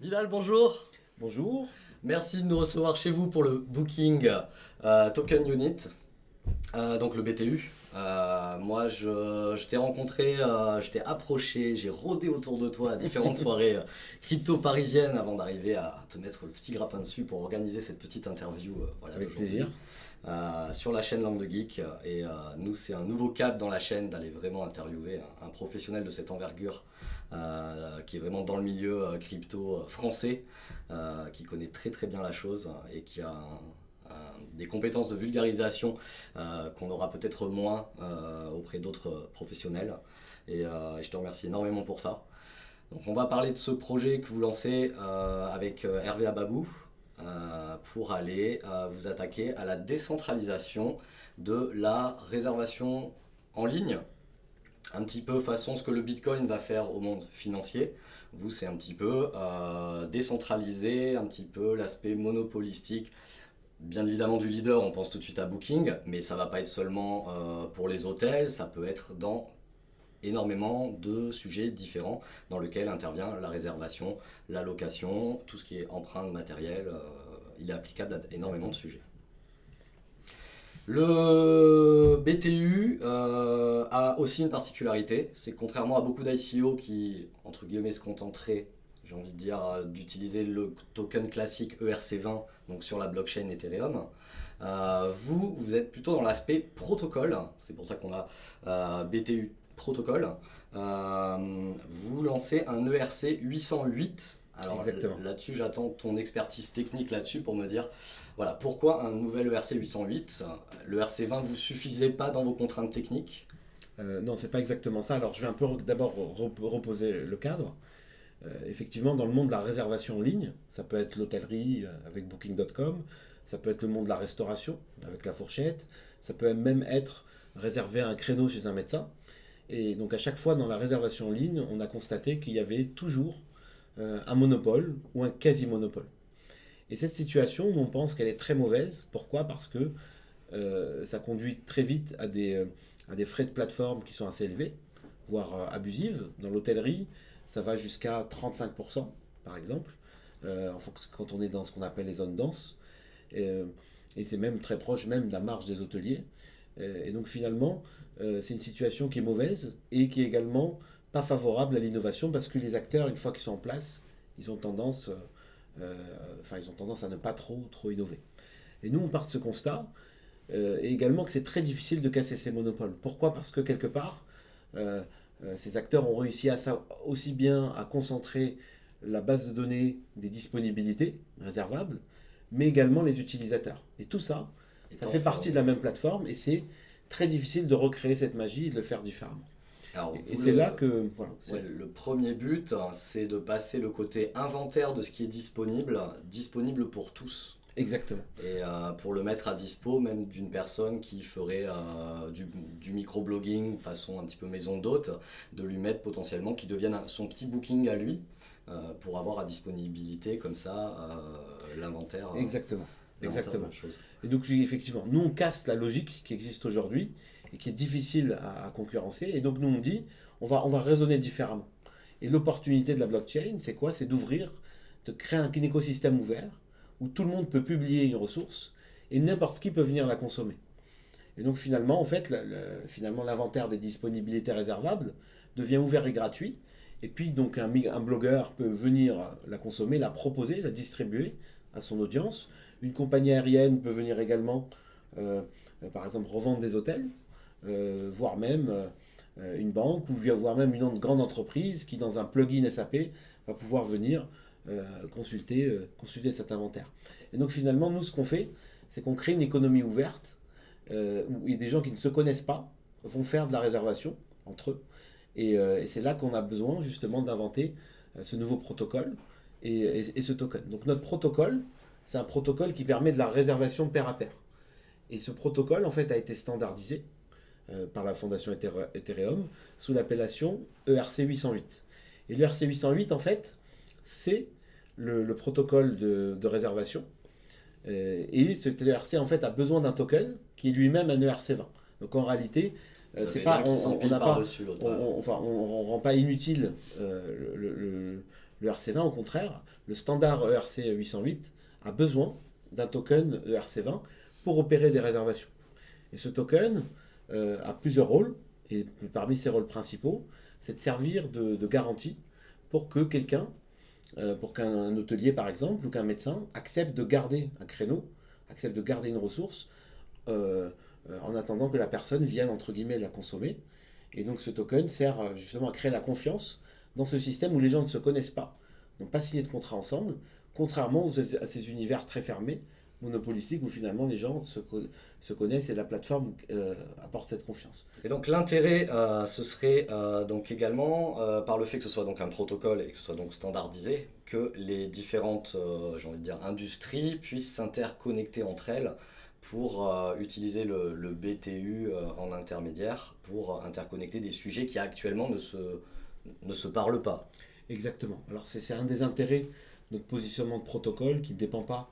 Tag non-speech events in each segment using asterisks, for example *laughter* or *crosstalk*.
Vidal, bonjour. Bonjour. Merci de nous recevoir chez vous pour le Booking euh, Token Unit, euh, donc le BTU. Euh, moi, je, je t'ai rencontré, je t'ai approché, j'ai rôdé autour de toi à différentes *laughs* soirées crypto parisiennes avant d'arriver à te mettre le petit grappin dessus pour organiser cette petite interview. voilà, Avec plaisir. sur la chaîne Langue de Geek. Et nous, c'est un nouveau cap dans la chaîne d'aller vraiment interviewer un, un, professionnel de cette envergure qui est vraiment dans le milieu euh, crypto euh, français, qui connaît très très bien la chose et qui a des compétences de vulgarisation qu'on aura peut-être moins auprès d'autres professionnels. Et, je te remercie énormément pour ça. Donc on va parler de ce projet que vous lancez avec Hervé Ababou pour aller vous attaquer à la décentralisation de la réservation en ligne un petit peu façon ce que le Bitcoin va faire au monde financier. Vous, c'est un petit peu euh, décentralisé, un petit peu l'aspect monopolistique. Bien évidemment du leader, on pense tout de suite à Booking, mais ça va pas être seulement euh, pour les hôtels, ça peut être dans énormément de sujets différents dans lesquels intervient la réservation, la location, tout ce qui est empreinte matérielle, euh, il est applicable à énormément de sujets. Le BTU euh, a aussi une particularité, c'est que contrairement à beaucoup d'ICO qui, entre guillemets, se contenteraient, dire, d'utiliser le token classique ERC20, donc sur la blockchain Ethereum, euh, vous, êtes plutôt dans l'aspect protocole, c'est pour ça qu'on a euh, BTU protocole. vous lancez un ERC 808 alors là-dessus, j'attends ton expertise technique là-dessus pour me dire, voilà, pourquoi un nouvel ERC 808 Le ERC 20 vous suffisait pas dans vos contraintes techniques? Euh, Non, c'est pas exactement ça. Alors je vais un peu d'abord reposer le cadre. Euh, effectivement, dans le monde de la réservation en ligne, ça peut être l'hôtellerie euh, avec Booking.com, ça peut être le monde de la restauration avec la fourchette, ça peut même être réserver un créneau chez un médecin. Et donc à chaque fois dans la réservation en ligne, on a constaté qu'il y avait toujours un monopole ou un quasi-monopole. Et cette situation, on pense qu'elle est très mauvaise. Pourquoi? Parce que euh, ça conduit très vite à des, euh, à des frais de plateforme qui sont assez élevés, voire abusives. Dans l'hôtellerie, ça va jusqu'à 35%, par exemple, quand on est dans ce qu'on appelle les zones denses. Et, et c'est même très proche même de la marge des hôteliers. Et donc finalement, c'est une situation qui est mauvaise et qui est également pas favorable à l'innovation parce que les acteurs, une fois qu'ils sont en place, ils ont tendance, euh, enfin, ils ont tendance à ne pas trop, trop innover. Et nous, on part de ce constat, euh, et également que c'est très difficile de casser ces monopoles. Pourquoi? Parce que quelque part, euh, ces acteurs ont réussi à ça aussi bien à concentrer la base de données des disponibilités réservables, mais également les utilisateurs. Et tout ça, ça fait partie de la même plateforme, et c'est très difficile de recréer cette magie et de le faire différemment et c'est là que... le premier but, c'est de passer le côté inventaire de ce qui est disponible, disponible pour tous. Exactement. Et euh, pour le mettre à dispo même d'une personne qui ferait euh, du, du microblogging façon un petit peu maison d'hôte, de lui mettre potentiellement qui devienne son petit booking à lui euh, pour avoir à disponibilité comme ça l'inventaire. Exactement. Exactement. Chose. Et donc effectivement, nous on casse la logique qui existe aujourd'hui qui est difficile à, concurrencer. Et donc nous on dit, on va, on va raisonner différemment. Et l'opportunité de la blockchain, c'est quoi? C'est d'ouvrir, de créer un, écosystème ouvert où tout le monde peut publier une ressource et n'importe qui peut venir la consommer. Et donc finalement, en fait, finalement l'inventaire des disponibilités réservables devient ouvert et gratuit. Et puis donc un, blogueur peut venir la consommer, la proposer, la distribuer à son audience. Une compagnie aérienne peut venir également, euh, par exemple, revendre des hôtels. Euh, voire même euh, une banque ou voire même une grande entreprise qui, dans un plugin SAP, va pouvoir venir euh, consulter, consulter cet inventaire. Et donc finalement, nous, ce qu'on fait, c'est qu'on crée une économie ouverte où des gens qui ne se connaissent pas vont faire de la réservation entre eux. Et, c'est là qu'on a besoin justement d'inventer ce nouveau protocole et, et, ce token. Donc notre protocole, c'est un protocole qui permet de la réservation pair à pair. Et ce protocole, en fait, a été standardisé euh, par la fondation Ethereum sous l'appellation ERC 808. Et l'ERC 808, en fait, c'est le, protocole de, réservation. Euh, et ce ERC, en fait, a besoin d'un token qui est lui-même un ERC 20. Donc en réalité, euh, c'est pas, on, pas, on, enfin, on, rend pas inutile le, Le RC20, au contraire, le standard ERC 808 a besoin d'un token ERC20 pour opérer des réservations. Et ce token euh, a plusieurs rôles, et parmi ses rôles principaux, c'est de servir de, garantie pour que quelqu'un, euh, pour qu'un hôtelier par exemple, ou qu'un médecin accepte de garder un créneau, accepte de garder une ressource, euh, en attendant que la personne vienne, entre guillemets, la consommer. Et donc ce token sert justement à créer la confiance dans ce système où les gens ne se connaissent pas, n'ont pas signé de contrat ensemble, contrairement à ces univers très fermés, monopolistique où finalement les gens se, se connaissent et la plateforme euh, apporte cette confiance. Et donc l'intérêt, euh, ce serait euh, donc également par le fait que ce soit donc un protocole et que ce soit donc standardisé, que les différentes, j'ai envie de dire, industries puissent s'interconnecter entre elles pour utiliser le, le BTU en intermédiaire pour interconnecter des sujets qui actuellement ne se, ne se parlent pas. Exactement. Alors c'est un des intérêts de notre positionnement de protocole qui ne dépend pas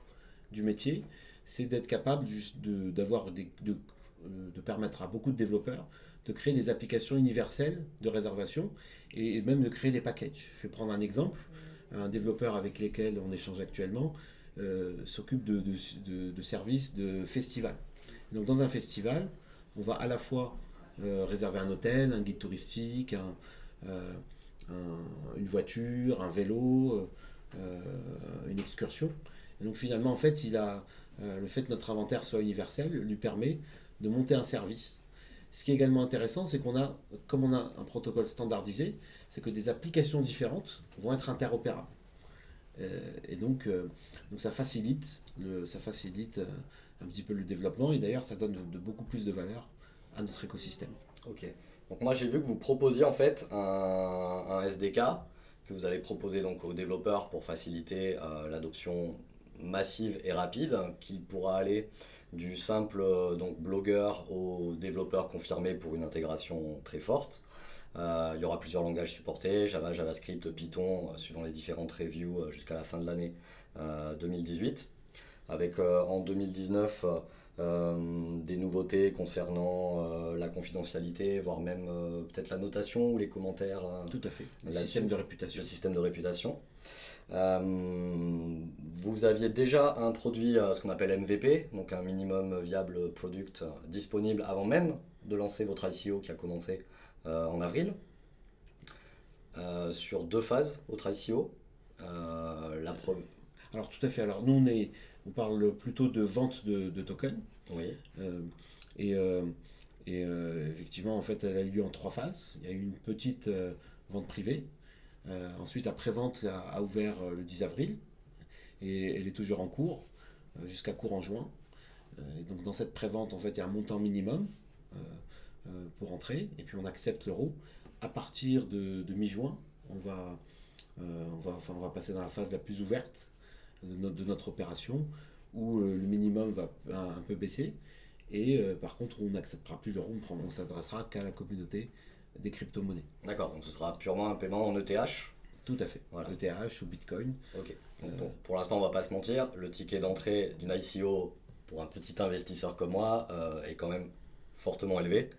du métier, c'est d'être capable de, d'avoir de, euh, de permettre à beaucoup de développeurs de créer des applications universelles de réservation et même de créer des packages. Je vais prendre un exemple. Un développeur avec lequel on échange actuellement euh, s'occupe de, de, services de festival. Donc dans un festival, on va à la fois euh, réserver un hôtel, un guide touristique, une voiture, un vélo, une excursion donc finalement, en fait, il a, euh, le fait que notre inventaire soit universel lui permet de monter un service. Ce qui est également intéressant, c'est qu'on a, comme on a un protocole standardisé, c'est que des applications différentes vont être interopérables. Euh, et donc, euh, donc ça facilite, le, ça facilite un petit peu le développement et d'ailleurs ça donne de, beaucoup plus de valeur à notre écosystème. Ok. Donc moi j'ai vu que vous proposiez en fait un, un, SDK que vous allez proposer donc aux développeurs pour faciliter l'adoption massive et rapide qui pourra aller du simple euh, donc, blogueur au développeur confirmé pour une intégration très forte. Euh, il y aura plusieurs langages supportés, Java, JavaScript, Python, euh, suivant les différentes reviews jusqu'à la fin de l'année 2018. Avec en 2019 des nouveautés concernant la confidentialité, voire même peut-être la notation ou les commentaires. Tout à fait. Le système de réputation. Le système de réputation. Euh, vous aviez déjà introduit euh, ce qu'on appelle MVP, donc un minimum viable product disponible avant même de lancer votre ICO qui a commencé euh, en avril, sur deux phases votre ICO. la Alors tout à fait. Alors nous on, est, on parle plutôt de vente de, tokens. Oui. et, et effectivement en fait elle a eu lieu en trois phases. Il y a eu une petite vente privée euh, ensuite, la prévente a, a, ouvert euh, le 10 avril et elle est toujours en cours euh, jusqu'à courant juin. Et donc, dans cette prévente, en fait, il y a un montant minimum pour entrer et puis on accepte l'euro. À partir de, mi-juin, on va, on, va, enfin, on va passer dans la phase la plus ouverte de notre, opération où le minimum va un, peu baisser. Et par contre, on n'acceptera plus l'euro, on, s'adressera qu'à la communauté des crypto-monnaies. D'accord, donc ce sera purement un paiement en ETH Tout à fait, voilà. ETH ou Bitcoin. Ok, euh, pour, l'instant on va pas se mentir, le ticket d'entrée d'une ICO pour un petit investisseur comme moi euh, est quand même fortement élevé.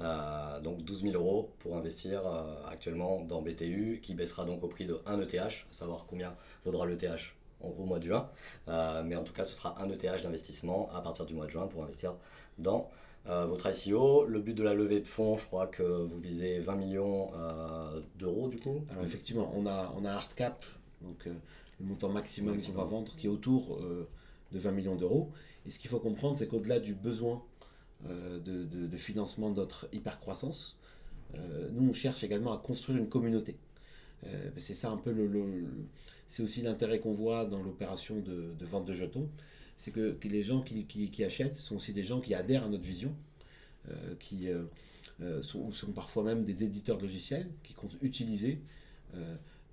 Euh, donc 12 000 euros pour investir actuellement dans BTU qui baissera donc au prix de 1 ETH, à savoir combien vaudra l'ETH au mois de juin. mais en tout cas ce sera un ETH d'investissement à partir du mois de juin pour investir dans euh, votre ICO. Le but de la levée de fonds, je crois que vous visez 20 millions euh, d'euros du coup. Alors effectivement, on a, on a hard cap, donc euh, le montant maximum, qu'on va vendre qui est autour de 20 millions d'euros. Et ce qu'il faut comprendre, c'est qu'au-delà du besoin de, de, financement de notre hypercroissance, nous on cherche également à construire une communauté. C'est ça un peu le, c'est aussi l'intérêt qu'on voit dans l'opération de, vente de jetons c'est que, les gens qui, achètent sont aussi des gens qui adhèrent à notre vision, euh, qui euh, euh, sont, parfois même des éditeurs de logiciels qui comptent utiliser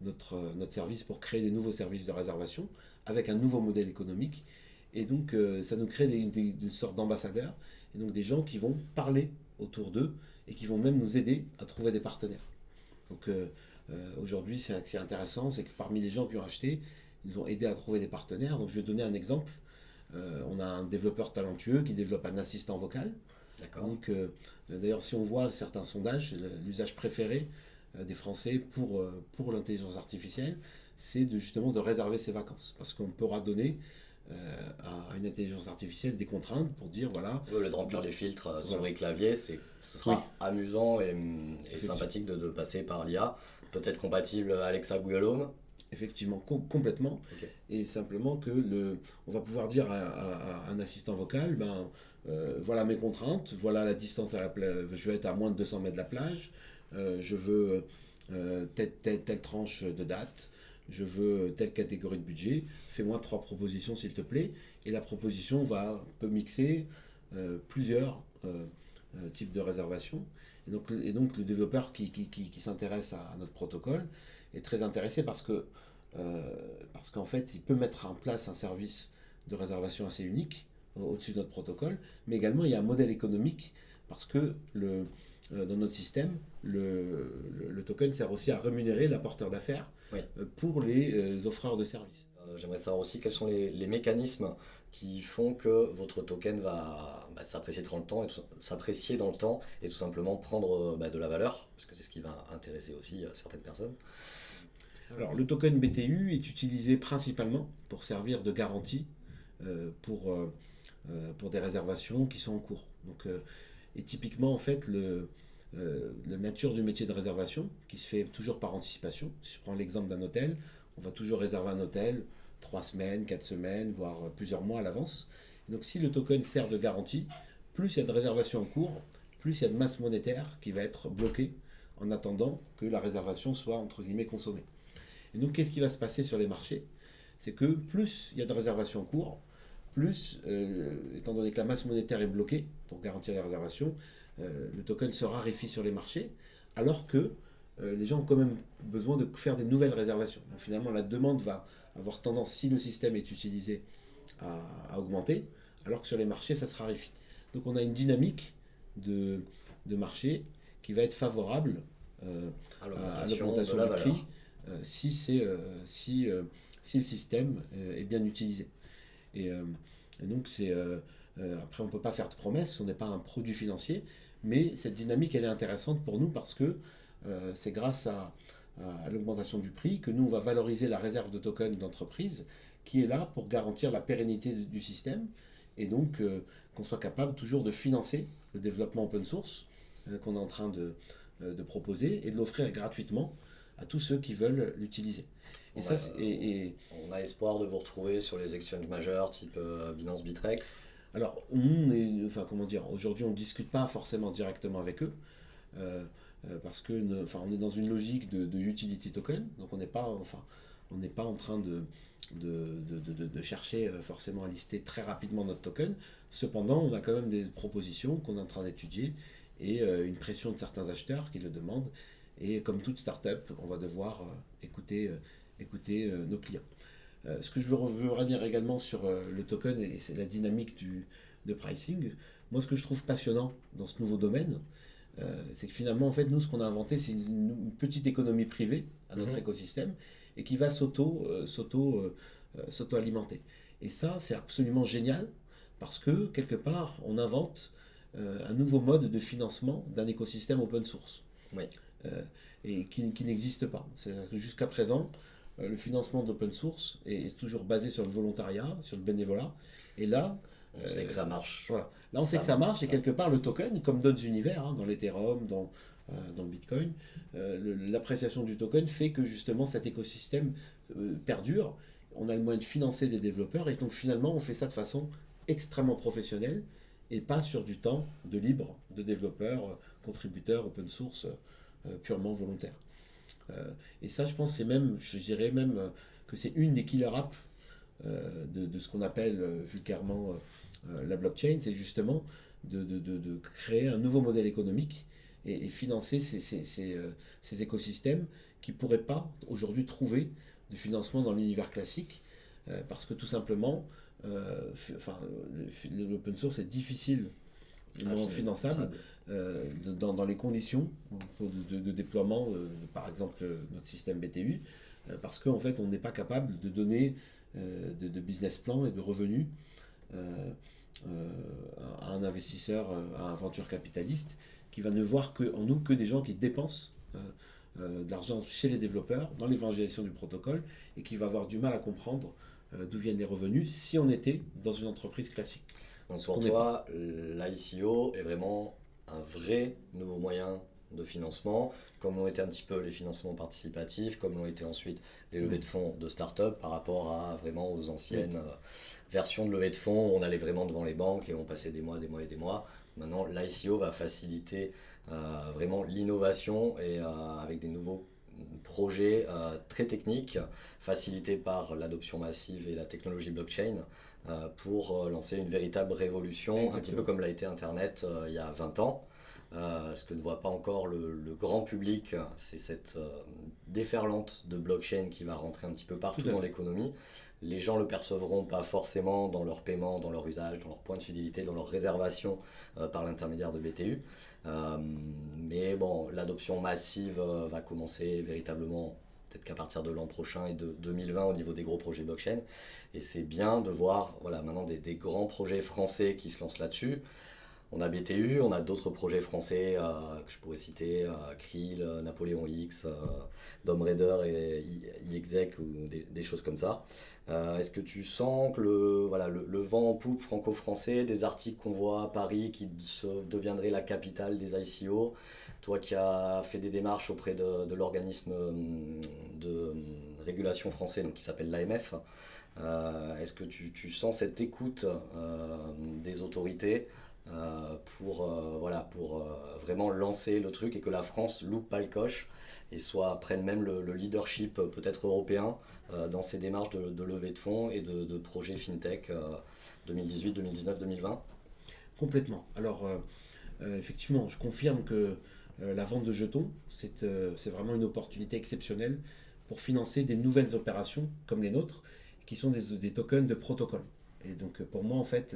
notre, notre service pour créer des nouveaux services de réservation avec un nouveau modèle économique. Et donc, ça nous crée une sorte d'ambassadeurs, et donc des gens qui vont parler autour d'eux et qui vont même nous aider à trouver des partenaires. Donc, aujourd'hui, c'est intéressant, c'est que parmi les gens qui ont acheté, ils ont aidé à trouver des partenaires. Donc, je vais donner un exemple. Euh, on a un développeur talentueux qui développe un assistant vocal. Donc, euh, d'ailleurs, si on voit certains sondages, l'usage préféré euh, des Français pour, pour l'intelligence artificielle, c'est de, justement de réserver ses vacances. Parce qu'on pourra donner à une intelligence artificielle des contraintes pour dire voilà. le de remplir les filtres sur les claviers, ce sera amusant et, sympathique de, de, passer par l'IA. Peut-être compatible Alexa Google Home. Effectivement complètement. Et simplement que le on va pouvoir dire à, un assistant vocal ben euh, voilà mes contraintes voilà la distance à la plage je vais être à moins de 200 mètres de la plage euh, je veux euh, telle, telle, telle, tranche de date je veux telle catégorie de budget fais-moi trois propositions s'il te plaît. Et la proposition va peut mixer plusieurs types de réservations et donc, et donc le développeur qui, qui, qui, qui s'intéresse à notre protocole est très intéressé parce que euh, parce qu'en fait, il peut mettre en place un service de réservation assez unique au-dessus de notre protocole, mais également il y a un modèle économique parce que le, euh, dans notre système, le, le, token sert aussi à rémunérer l'apporteur d'affaires euh, pour les offreurs de services. J'aimerais savoir aussi quels sont les, les, mécanismes qui font que votre token va bah, s'apprécier dans le temps, et s'apprécier dans le temps et tout simplement prendre bah, de la valeur, parce que c'est ce qui va intéresser aussi certaines personnes. Alors, le token BTU est utilisé principalement pour servir de garantie euh, pour, euh, euh, pour des réservations qui sont en cours. Donc, et typiquement, en fait, le, la nature du métier de réservation, qui se fait toujours par anticipation. Si je prends l'exemple d'un hôtel, on va toujours réserver un hôtel trois semaines, quatre semaines, voire plusieurs mois à l'avance. Donc, si le token sert de garantie, plus il y a de réservations en cours, plus il y a de masse monétaire qui va être bloquée en attendant que la réservation soit entre guillemets consommée. Et donc, qu'est-ce qui va se passer sur les marchés? C'est que plus il y a de réservations en cours, plus, euh, étant donné que la masse monétaire est bloquée pour garantir les réservations, euh, le token se raréfie sur les marchés, alors que euh, les gens ont quand même besoin de faire des nouvelles réservations. Donc, finalement, la demande va avoir tendance, si le système est utilisé, à, augmenter, alors que sur les marchés, ça se raréfie. Donc on a une dynamique de, de marché qui va être favorable à l'augmentation du prix euh, si, c'est, euh, si, euh, si le système est bien utilisé. Et, donc, c'est, après, on ne peut pas faire de promesses, on n'est pas un produit financier, mais cette dynamique, elle est intéressante pour nous parce que c'est grâce à, l'augmentation du prix que nous, on va valoriser la réserve de tokens d'entreprise qui est là pour garantir la pérennité du système et donc qu'on soit capable toujours de financer le développement open source qu'on est en train de, de proposer et de l'offrir gratuitement à tous ceux qui veulent l'utiliser. Et ça, et, on a espoir de vous retrouver sur les exchanges majeurs type euh, Binance Bitrex. Alors, on est, enfin, comment dire, aujourd'hui, on ne discute pas forcément directement avec eux. Euh, euh, parce que enfin, on est dans une logique de, utility token, donc on n'est pas, enfin, on n'est pas en train de de, de, de, chercher forcément à lister très rapidement notre token. Cependant, on a quand même des propositions qu'on est en train d'étudier et une pression de certains acheteurs qui le demandent et comme toute startup, on va devoir euh, écouter, euh, écouter euh, nos clients. ce que je veux, revenir également sur le token et c'est la dynamique du, de pricing. Moi, ce que je trouve passionnant dans ce nouveau domaine, c'est que finalement, en fait, nous, ce qu'on a inventé, c'est une, petite économie privée à notre mhm. écosystème et qui va s'auto, s'auto, s'auto-alimenter. Et ça, c'est absolument génial parce que, quelque part, on invente un nouveau mode de financement d'un écosystème open source. Oui. Euh, et qui, n'existe pas. Jusqu'à présent, euh, le financement d'open source est, toujours basé sur le volontariat, sur le bénévolat. Et là, on sait que ça marche. Voilà. Là, on sait que ça marche, et quelque part, le token, comme d'autres univers, hein, dans l'Ethereum, dans, euh, dans le Bitcoin, l'appréciation du token fait que justement cet écosystème perdure. On a le moyen de financer des développeurs, et donc finalement, on fait ça de façon extrêmement professionnelle et pas sur du temps de libre de développeurs, contributeurs, open source. Euh, purement volontaire. Euh, et ça, je pense, c'est même, je dirais même euh, que c'est une des killer apps de, ce qu'on appelle vulgairement la blockchain, c'est justement de, créer un nouveau modèle économique et, financer ces, ces, ces, ces, écosystèmes qui ne pourraient pas aujourd'hui trouver de financement dans l'univers classique parce que tout simplement, enfin, l'open source est difficile non finançable euh, dans, dans, les conditions de, déploiement, euh, par exemple notre système BTU, euh, parce qu'en fait on n'est pas capable de donner de, business plan et de revenus à un investisseur, à un venture capitaliste qui va ne voir que, en nous que des gens qui dépensent d'argent chez les développeurs dans l'évangélisation du protocole et qui va avoir du mal à comprendre d'où viennent les revenus si on était dans une entreprise classique. Donc pour toi, l'ICO est vraiment un vrai nouveau moyen de financement, comme l'ont été un petit peu les financements participatifs, comme l'ont été ensuite les levées de fonds de start-up par rapport à vraiment aux anciennes euh, versions de levées de fonds où on allait vraiment devant les banques et on passait des mois, des mois et des mois. Maintenant, l'ICO va faciliter euh, vraiment l'innovation et euh, avec des nouveaux projets très techniques facilités par l'adoption massive et la technologie blockchain pour lancer une véritable révolution, un petit peu comme l'a été Internet il y a 20 ans. Euh, ce que ne voit pas encore le, grand public, c'est cette euh, déferlante de blockchain qui va rentrer un petit peu partout dans l'économie. Les gens le percevront pas forcément dans leur paiement, dans leur usage, dans leur point de fidélité, dans leur réservation euh, par l'intermédiaire de BTU. mais bon, l'adoption massive va commencer véritablement peut-être qu'à partir de l'an prochain et de 2020 au niveau des gros projets blockchain. Et c'est bien de voir voilà, maintenant des, grands projets français qui se lancent là-dessus. On a BTU, on a d'autres projets français euh, que je pourrais citer, euh, Krill, euh, Napoléon X, Dom Raider et iExec ou des, choses comme ça. Est-ce que tu sens que le, voilà, le, vent en poupe franco-français, des articles qu'on voit à Paris qui deviendrait la capitale des ICO, toi qui as fait des démarches auprès de, l'organisme de régulation français qui s'appelle l'AMF, est-ce que tu, sens cette écoute des autorités euh, pour, euh, voilà, pour euh, vraiment lancer le truc et que la France loupe pas le coche et soit prenne même le, leadership peut-être européen dans ces démarches de, levée de fonds et de, projets FinTech 2018, 2019, 2020 Complètement. Alors, effectivement, je confirme que la vente de jetons, c'est vraiment une opportunité exceptionnelle pour financer des nouvelles opérations comme les nôtres, qui sont des, des tokens de protocole. Et donc, pour moi, en fait,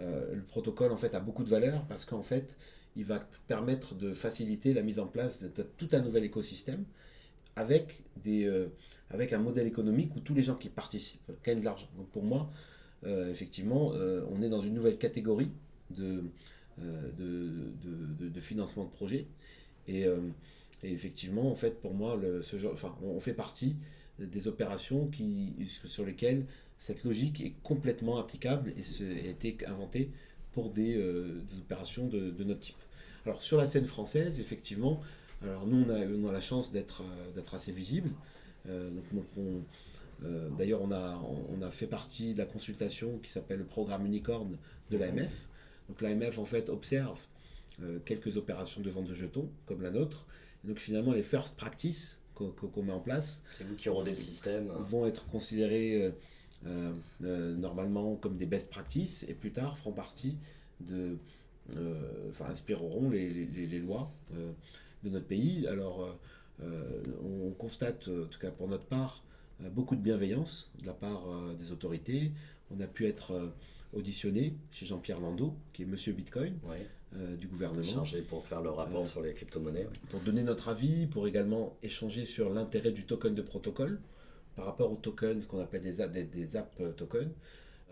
euh, le protocole en fait a beaucoup de valeur parce qu'en fait il va permettre de faciliter la mise en place de, tout un nouvel écosystème avec, des, euh, avec un modèle économique où tous les gens qui participent gagnent de l'argent. Donc pour moi, euh, effectivement, on est dans une nouvelle catégorie de, de, de, financement de projet. Et, effectivement, en fait, pour moi, le, ce genre, enfin, on fait partie des opérations qui, sur lesquelles cette logique est complètement applicable et a été inventée pour des, euh, opérations de, notre type. Alors sur la scène française, effectivement, alors nous on a, la chance d'être euh, assez visible. Euh, d'ailleurs, on a, on a fait partie de la consultation qui s'appelle le programme Unicorn de l'AMF. Donc l'AMF en fait observe quelques opérations de vente de jetons comme la nôtre. donc finalement les first practices qu'on met en place, c'est vous qui rodez le système, vont être considérés euh, euh, normalement comme des best practices et plus tard feront partie de, euh, enfin inspireront les, les, lois de notre pays. Alors on constate, en tout cas pour notre part, beaucoup de bienveillance de la part des autorités. On a pu être auditionné chez Jean-Pierre Landau, qui est Monsieur Bitcoin du gouvernement. Chargé pour faire le rapport sur les crypto-monnaies. Pour donner notre avis, pour également échanger sur l'intérêt du token de protocole par rapport aux tokens, qu'on appelle des, des, des apps tokens.